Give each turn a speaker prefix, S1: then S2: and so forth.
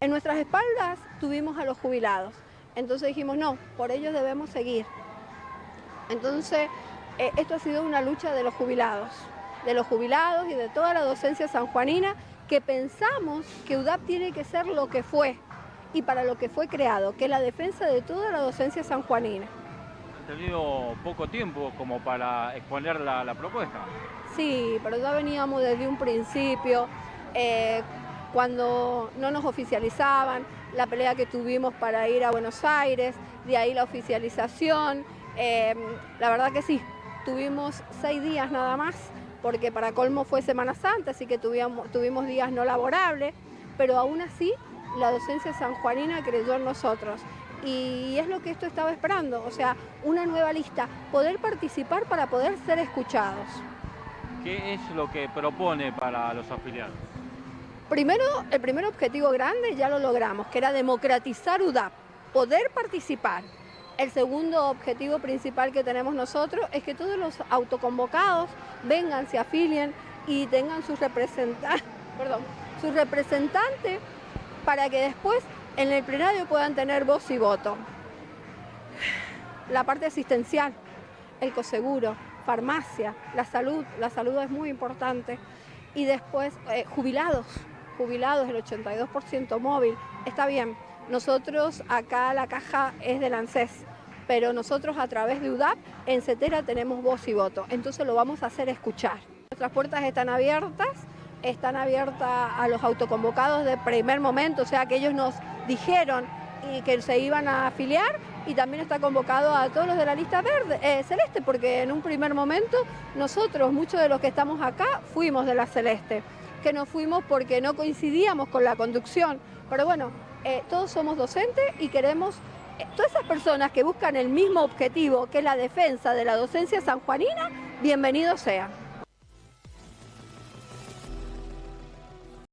S1: En nuestras espaldas tuvimos a los jubilados, entonces dijimos, no, por ellos debemos seguir. Entonces, eh, esto ha sido una lucha de los jubilados, de los jubilados y de toda la docencia sanjuanina, que pensamos que UDAP tiene que ser lo que fue y para lo que fue creado, que es la defensa de toda la docencia sanjuanina.
S2: Han tenido poco tiempo como para exponer la, propuesta.
S1: Sí, pero ya veníamos desde un principio, eh, cuando no nos oficializaban, la pelea que tuvimos para ir a Buenos Aires, de ahí la oficialización, eh, la verdad que sí, tuvimos seis días nada más, porque para colmo fue Semana Santa, así que tuvimos, tuvimos días no laborables, pero aún así la docencia sanjuanina creyó en nosotros. Y es lo que esto estaba esperando, o sea, una nueva lista, poder participar para poder ser escuchados.
S2: ¿Qué es lo que propone para los afiliados?
S1: Primero, el primer objetivo grande ya lo logramos, que era democratizar UDAP, poder participar. El segundo objetivo principal que tenemos nosotros es que todos los autoconvocados vengan, se afilien y tengan sus representantes, perdón, para que después en el plenario puedan tener voz y voto. La parte asistencial, el coseguro, farmacia, la salud, la salud es muy importante. Y después eh, jubilados, jubilados, el 82% móvil, está bien. Nosotros acá la caja es del ANSES, pero nosotros a través de UDAP en CETERA tenemos voz y voto, entonces lo vamos a hacer escuchar. Nuestras puertas están abiertas, están abiertas a los autoconvocados de primer momento, o sea que ellos nos dijeron y que se iban a afiliar y también está convocado a todos los de la lista verde, eh, celeste, porque en un primer momento nosotros, muchos de los que estamos acá, fuimos de la celeste que nos fuimos porque no coincidíamos con la conducción. Pero bueno, eh, todos somos docentes y queremos, eh, todas esas personas que buscan el mismo objetivo, que es la defensa de la docencia sanjuanina, bienvenidos sean.